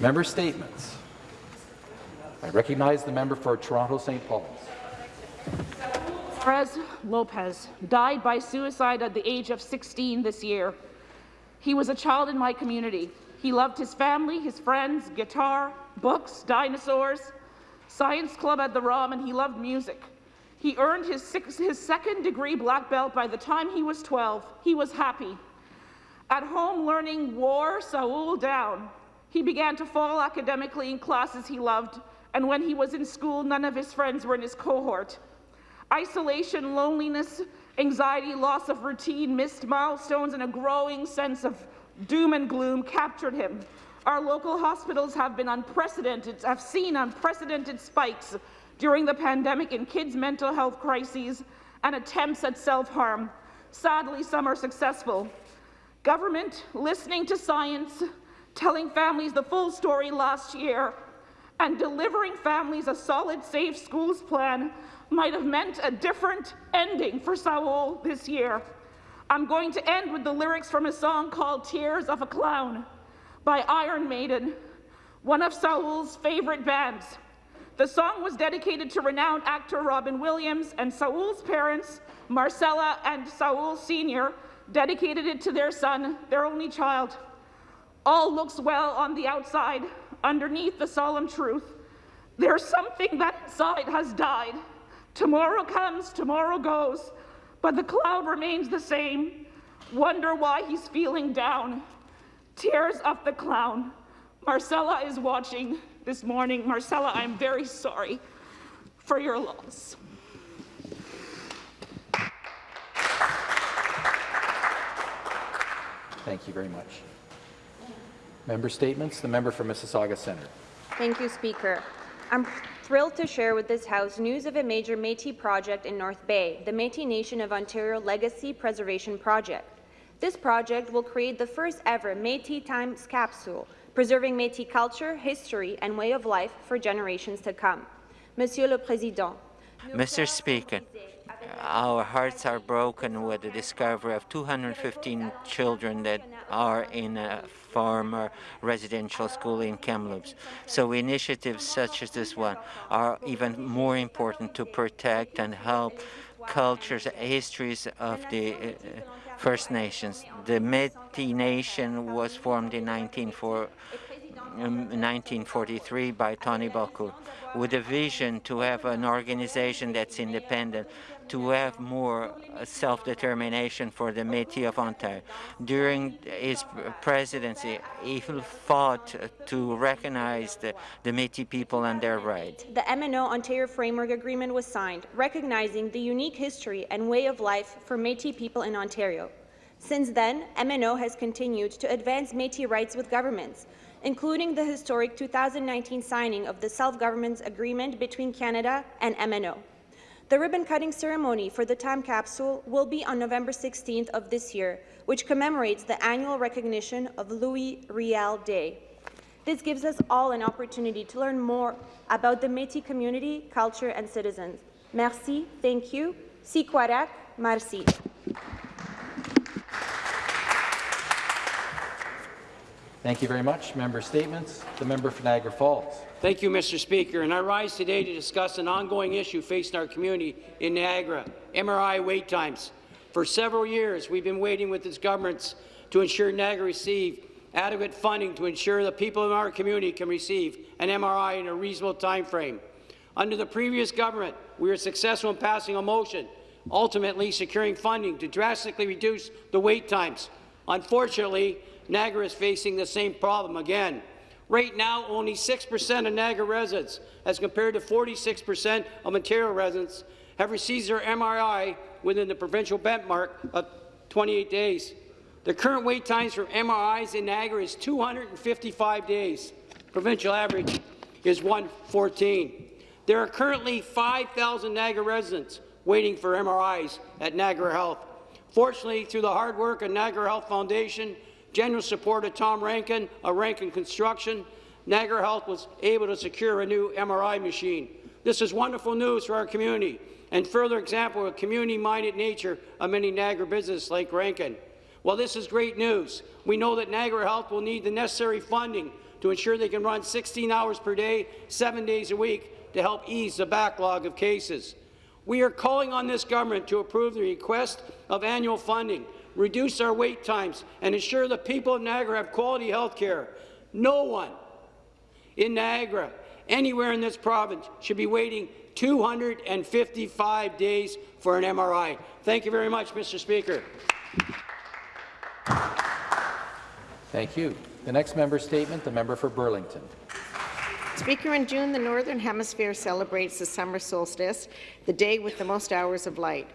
Member statements. I recognize the member for Toronto St. Paul's. Perez Lopez died by suicide at the age of 16 this year. He was a child in my community. He loved his family, his friends, guitar, books, dinosaurs, science club at the ROM, and he loved music. He earned his, six, his second degree black belt by the time he was 12. He was happy. At home, learning wore Saul down. He began to fall academically in classes he loved, and when he was in school, none of his friends were in his cohort. Isolation, loneliness, anxiety, loss of routine, missed milestones, and a growing sense of doom and gloom captured him. Our local hospitals have been unprecedented, have seen unprecedented spikes during the pandemic in kids' mental health crises and attempts at self-harm. Sadly, some are successful. Government listening to science, telling families the full story last year, and delivering families a solid, safe schools plan might have meant a different ending for Saul this year. I'm going to end with the lyrics from a song called Tears of a Clown by Iron Maiden, one of Saul's favorite bands. The song was dedicated to renowned actor Robin Williams, and Saul's parents, Marcella and Saul Sr., dedicated it to their son, their only child. All looks well on the outside, underneath the solemn truth. There's something that inside has died. Tomorrow comes, tomorrow goes, but the cloud remains the same. Wonder why he's feeling down. Tears of the clown. Marcella is watching this morning. Marcella, I'm very sorry for your loss. Thank you very much. Member statements. The member for Mississauga Centre. Thank you, Speaker. I'm thrilled to share with this House news of a major Métis project in North Bay, the Métis Nation of Ontario Legacy Preservation Project. This project will create the first ever Métis Times capsule, preserving Métis culture, history and way of life for generations to come. Monsieur le Président, Mr. Speaker, our hearts are broken with the discovery of 215 children that are in a former residential school in Kamloops. So initiatives such as this one are even more important to protect and help cultures, histories of the uh, First Nations. The Métis Nation was formed in 1943 um, by Tony Belcourt with a vision to have an organization that's independent, to have more uh, self-determination for the Métis of Ontario. During his presidency, he fought to recognize the, the Métis people and their rights. The MNO Ontario Framework Agreement was signed, recognizing the unique history and way of life for Métis people in Ontario. Since then, MNO has continued to advance Métis rights with governments, including the historic 2019 signing of the Self-Government's Agreement between Canada and MNO. The ribbon-cutting ceremony for the time capsule will be on November 16th of this year, which commemorates the annual recognition of Louis Riel Day. This gives us all an opportunity to learn more about the Métis community, culture and citizens. Merci, thank you. Si merci. Thank you very much. Member statements. The member for Niagara Falls. Thank you, Mr. Speaker. And I rise today to discuss an ongoing issue facing our community in Niagara, MRI wait times. For several years, we've been waiting with this government to ensure Niagara receive adequate funding to ensure the people in our community can receive an MRI in a reasonable time frame. Under the previous government, we were successful in passing a motion, ultimately securing funding to drastically reduce the wait times. Unfortunately, Niagara is facing the same problem again. Right now, only 6% of Niagara residents, as compared to 46% of Ontario residents, have received their MRI within the provincial benchmark of 28 days. The current wait times for MRIs in Niagara is 255 days. Provincial average is 114. There are currently 5,000 Niagara residents waiting for MRIs at Niagara Health. Fortunately, through the hard work of Niagara Health Foundation general support of Tom Rankin of Rankin Construction, Niagara Health was able to secure a new MRI machine. This is wonderful news for our community and further example of community-minded nature of many Niagara businesses like Rankin. While this is great news, we know that Niagara Health will need the necessary funding to ensure they can run 16 hours per day, seven days a week, to help ease the backlog of cases. We are calling on this government to approve the request of annual funding, reduce our wait times, and ensure the people of Niagara have quality health care. No one in Niagara, anywhere in this province, should be waiting 255 days for an MRI. Thank you very much, Mr. Speaker. Thank you. The next member statement, the member for Burlington. Speaker, in June, the Northern Hemisphere celebrates the summer solstice, the day with the most hours of light.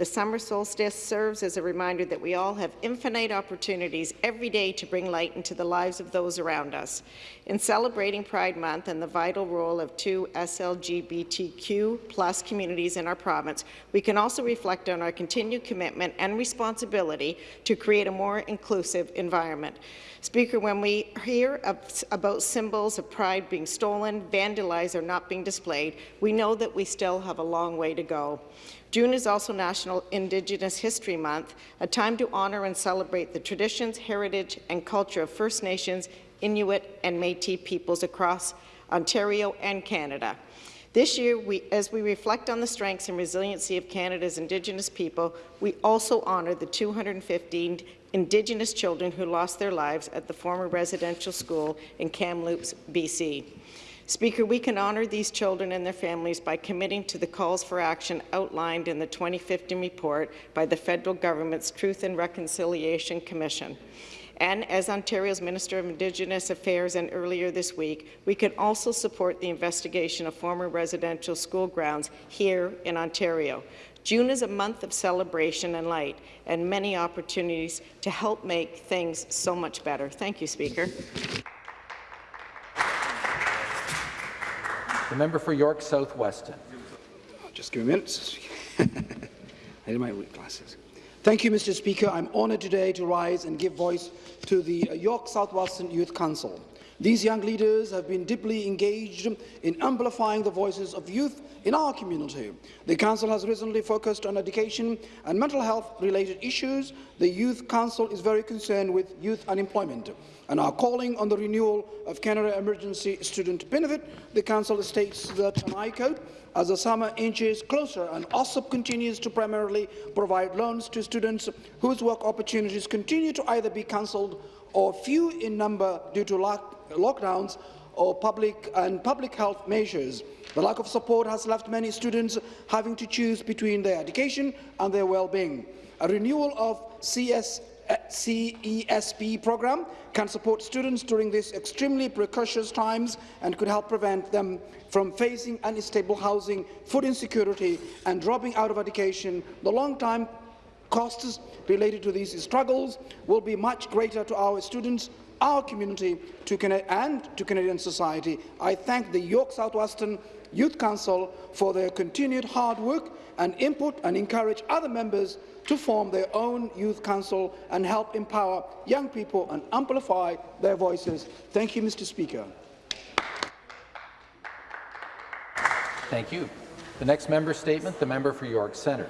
The summer solstice serves as a reminder that we all have infinite opportunities every day to bring light into the lives of those around us. In celebrating Pride Month and the vital role of two SLGBTQ plus communities in our province, we can also reflect on our continued commitment and responsibility to create a more inclusive environment. Speaker, when we hear of, about symbols of pride being stolen, vandalized, or not being displayed, we know that we still have a long way to go. June is also National Indigenous History Month, a time to honour and celebrate the traditions, heritage, and culture of First Nations, Inuit, and Métis peoples across Ontario and Canada. This year, we, as we reflect on the strengths and resiliency of Canada's Indigenous people, we also honour the 215 Indigenous children who lost their lives at the former residential school in Kamloops, BC. Speaker, we can honour these children and their families by committing to the calls for action outlined in the 2015 report by the federal government's Truth and Reconciliation Commission. And as Ontario's Minister of Indigenous Affairs and earlier this week, we can also support the investigation of former residential school grounds here in Ontario. June is a month of celebration and light and many opportunities to help make things so much better. Thank you, Speaker. The member for York South-Weston. Just give me a minute. I need my glasses. Thank you, Mr. Speaker. I'm honoured today to rise and give voice to the uh, York South-Weston Youth Council. These young leaders have been deeply engaged in amplifying the voices of youth in our community. The Council has recently focused on education and mental health-related issues. The Youth Council is very concerned with youth unemployment and are calling on the renewal of Canada Emergency Student Benefit. The Council states that, and I quote, as the summer inches closer and OSAP continues to primarily provide loans to students whose work opportunities continue to either be cancelled or few in number due to lock lockdowns or public and public health measures. The lack of support has left many students having to choose between their education and their well-being. A renewal of CS eh, CESB program can support students during these extremely precocious times and could help prevent them from facing unstable housing, food insecurity and dropping out of education. The long-time costs related to these struggles will be much greater to our students, our community to and to Canadian society. I thank the York South-Weston Youth Council for their continued hard work and input and encourage other members to form their own youth council and help empower young people and amplify their voices. Thank you, Mr. Speaker. Thank you. The next member statement, the member for York Centre.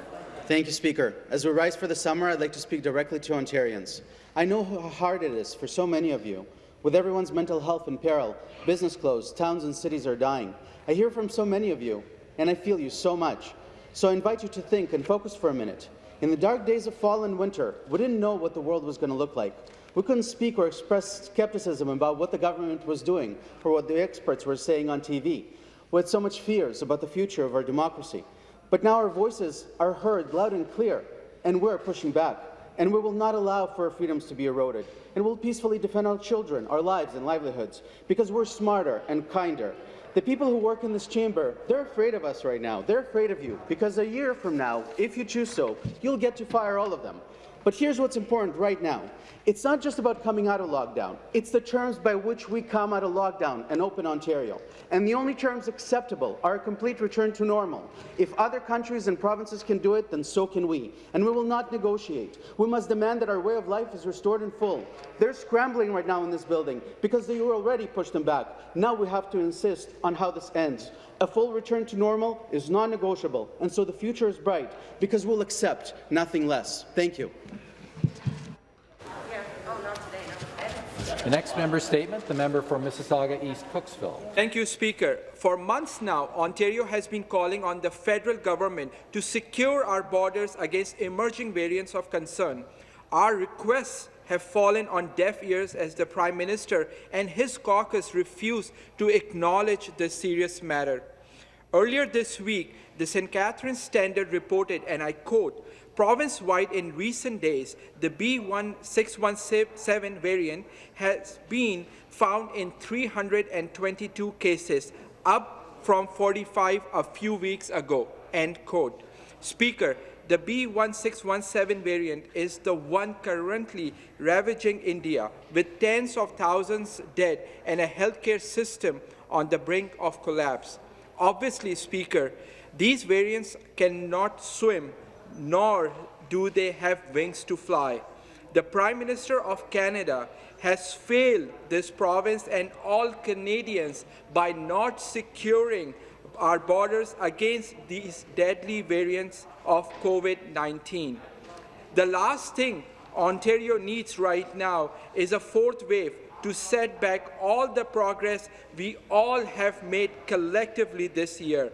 Thank you, Speaker. As we rise for the summer, I'd like to speak directly to Ontarians. I know how hard it is for so many of you. With everyone's mental health in peril, business closed, towns and cities are dying. I hear from so many of you, and I feel you so much. So I invite you to think and focus for a minute. In the dark days of fall and winter, we didn't know what the world was going to look like. We couldn't speak or express skepticism about what the government was doing or what the experts were saying on TV. We had so much fears about the future of our democracy. But now our voices are heard loud and clear, and we're pushing back. And we will not allow for our freedoms to be eroded. And we'll peacefully defend our children, our lives and livelihoods, because we're smarter and kinder. The people who work in this chamber, they're afraid of us right now. They're afraid of you, because a year from now, if you choose so, you'll get to fire all of them. But here's what's important right now. It's not just about coming out of lockdown. It's the terms by which we come out of lockdown and open Ontario. And the only terms acceptable are a complete return to normal. If other countries and provinces can do it, then so can we. And we will not negotiate. We must demand that our way of life is restored in full. They're scrambling right now in this building because they were already pushed them back. Now we have to insist on how this ends. A full return to normal is non-negotiable, and so the future is bright because we'll accept nothing less. Thank you. The next member statement, the member for Mississauga East Cooksville. Thank you, Speaker. For months now, Ontario has been calling on the federal government to secure our borders against emerging variants of concern. Our requests have fallen on deaf ears as the Prime Minister and his caucus refuse to acknowledge this serious matter. Earlier this week, the St. Catharines Standard reported, and I quote, province-wide in recent days, the B1617 variant has been found in 322 cases, up from 45 a few weeks ago, end quote. Speaker, the B1617 variant is the one currently ravaging India, with tens of thousands dead and a healthcare system on the brink of collapse. Obviously, Speaker, these variants cannot swim, nor do they have wings to fly. The Prime Minister of Canada has failed this province and all Canadians by not securing our borders against these deadly variants of COVID-19. The last thing Ontario needs right now is a fourth wave to set back all the progress we all have made collectively this year.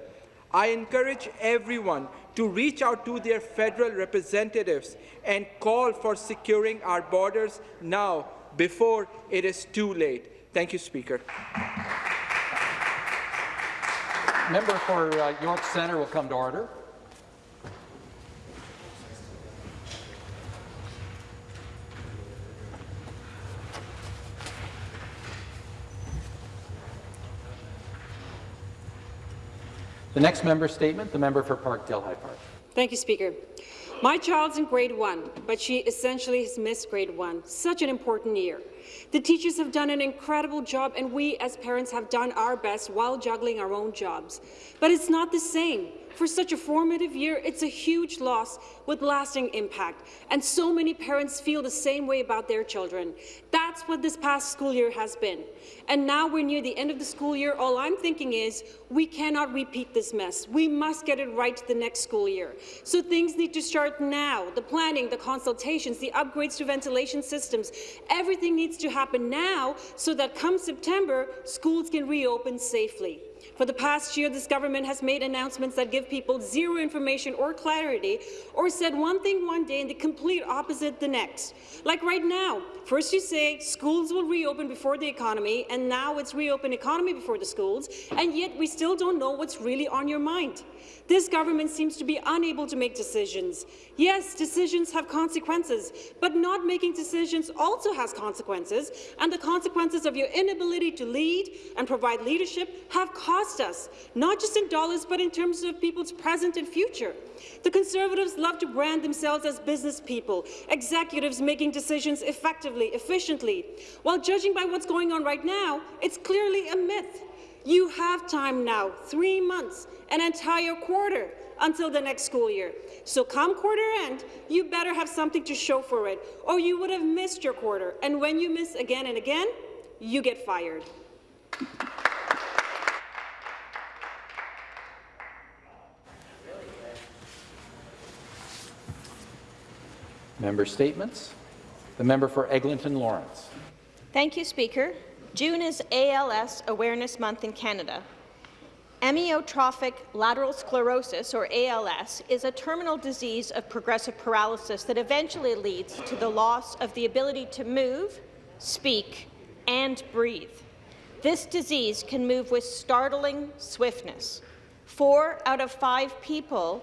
I encourage everyone to reach out to their federal representatives and call for securing our borders now before it is too late. Thank you, Speaker. Member for uh, York Centre will come to order. The next member statement, the member for Parkdale High Park. Thank you, Speaker. My child's in grade one, but she essentially has missed grade one. Such an important year. The teachers have done an incredible job, and we as parents have done our best while juggling our own jobs. But it's not the same. For such a formative year, it's a huge loss with lasting impact, and so many parents feel the same way about their children. That's what this past school year has been. And now we're near the end of the school year, all I'm thinking is we cannot repeat this mess. We must get it right the next school year. So things need to start now. The planning, the consultations, the upgrades to ventilation systems, everything needs to happen now so that come September, schools can reopen safely. For the past year, this government has made announcements that give people zero information or clarity, or said one thing one day and the complete opposite the next. Like right now, first you say schools will reopen before the economy, and now it's reopen economy before the schools, and yet we still don't know what's really on your mind. This government seems to be unable to make decisions. Yes, decisions have consequences, but not making decisions also has consequences, and the consequences of your inability to lead and provide leadership have cost us, not just in dollars, but in terms of people's present and future. The Conservatives love to brand themselves as business people, executives making decisions effectively, efficiently. While judging by what's going on right now, it's clearly a myth. You have time now, three months, an entire quarter until the next school year. So come quarter end, you better have something to show for it, or you would have missed your quarter. And when you miss again and again, you get fired. Member statements. The member for Eglinton Lawrence. Thank you, Speaker. June is ALS Awareness Month in Canada. Amyotrophic lateral sclerosis, or ALS, is a terminal disease of progressive paralysis that eventually leads to the loss of the ability to move, speak, and breathe. This disease can move with startling swiftness. Four out of five people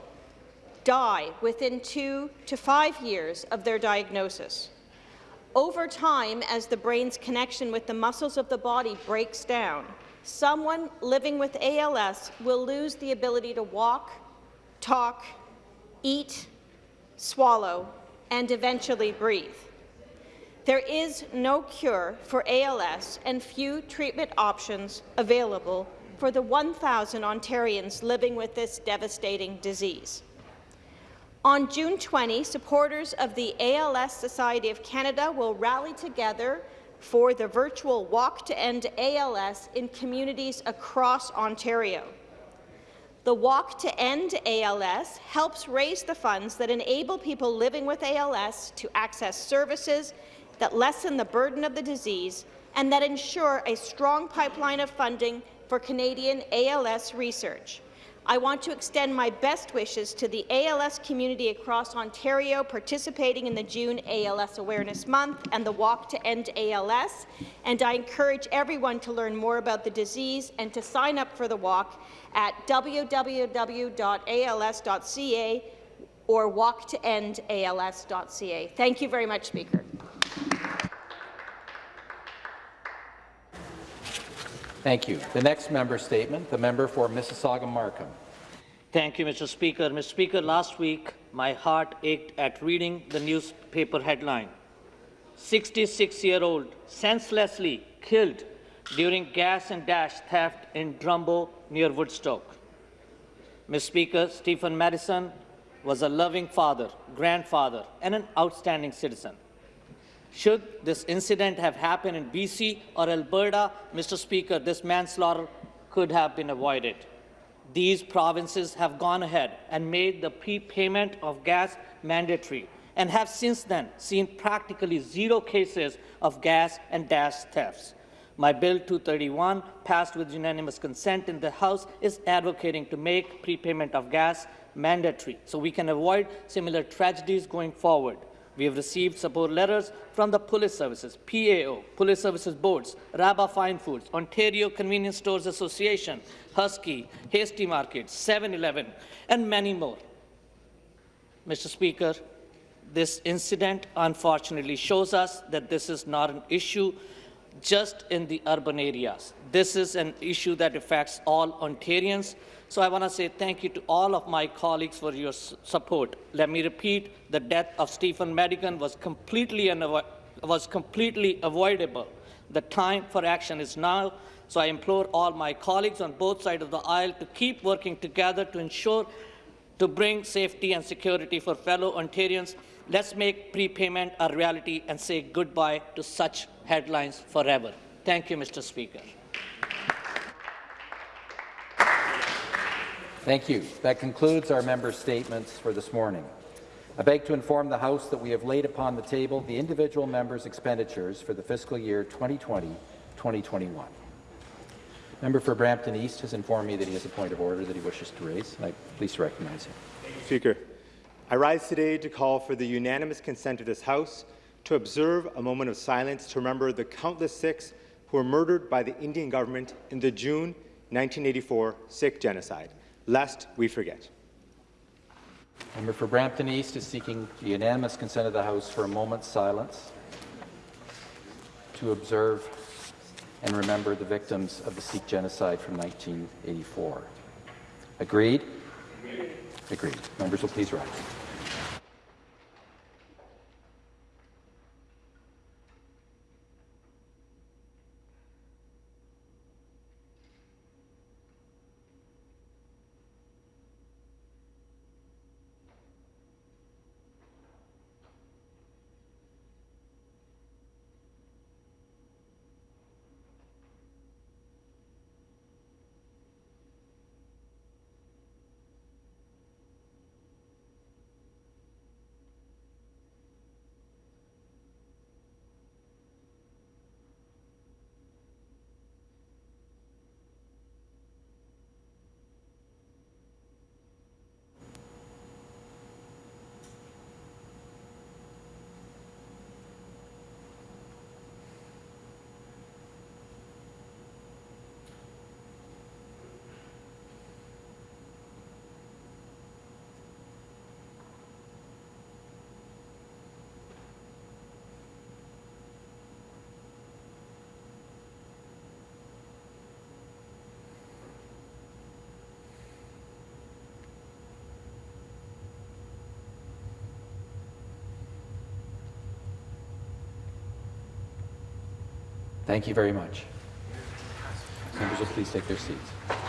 die within two to five years of their diagnosis. Over time, as the brain's connection with the muscles of the body breaks down, someone living with ALS will lose the ability to walk, talk, eat, swallow, and eventually breathe. There is no cure for ALS and few treatment options available for the 1,000 Ontarians living with this devastating disease. On June 20, supporters of the ALS Society of Canada will rally together for the virtual Walk to End ALS in communities across Ontario. The Walk to End ALS helps raise the funds that enable people living with ALS to access services that lessen the burden of the disease and that ensure a strong pipeline of funding for Canadian ALS research. I want to extend my best wishes to the ALS community across Ontario participating in the June ALS Awareness Month and the Walk to End ALS, and I encourage everyone to learn more about the disease and to sign up for the walk at www.als.ca or walktoendals.ca. Thank you very much, Speaker. Thank you. The next member statement, the member for Mississauga-Markham. Thank you, Mr. Speaker. Mr. Speaker, last week my heart ached at reading the newspaper headline. 66-year-old senselessly killed during gas and dash theft in Drumbo near Woodstock. Mr. Speaker, Stephen Madison was a loving father, grandfather, and an outstanding citizen. Should this incident have happened in BC or Alberta, Mr. Speaker, this manslaughter could have been avoided. These provinces have gone ahead and made the prepayment of gas mandatory and have since then seen practically zero cases of gas and dash thefts. My Bill 231, passed with unanimous consent in the House, is advocating to make prepayment of gas mandatory so we can avoid similar tragedies going forward. We have received support letters from the Police Services, PAO, Police Services Boards, Rabba Fine Foods, Ontario Convenience Stores Association, Husky, Hasty Market, 7-Eleven, and many more. Mr. Speaker, this incident unfortunately shows us that this is not an issue just in the urban areas. This is an issue that affects all Ontarians. So I want to say thank you to all of my colleagues for your support. Let me repeat, the death of Stephen Madigan was completely, was completely avoidable. The time for action is now, so I implore all my colleagues on both sides of the aisle to keep working together to ensure to bring safety and security for fellow Ontarians. Let's make prepayment a reality and say goodbye to such headlines forever. Thank you, Mr. Speaker. Thank you. That concludes our member statements for this morning. I beg to inform the House that we have laid upon the table the individual members' expenditures for the fiscal year 2020-2021. Member for Brampton East has informed me that he has a point of order that he wishes to raise. I please recognize him. Thank you, Speaker, I rise today to call for the unanimous consent of this House to observe a moment of silence to remember the countless Sikhs who were murdered by the Indian government in the June 1984 Sikh genocide lest we forget. Member for Brampton East is seeking the unanimous consent of the House for a moment's silence to observe and remember the victims of the Sikh genocide from 1984. Agreed? Agreed. Agreed. Members will please rise. Thank you very much. Members will please take their seats.